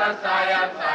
Science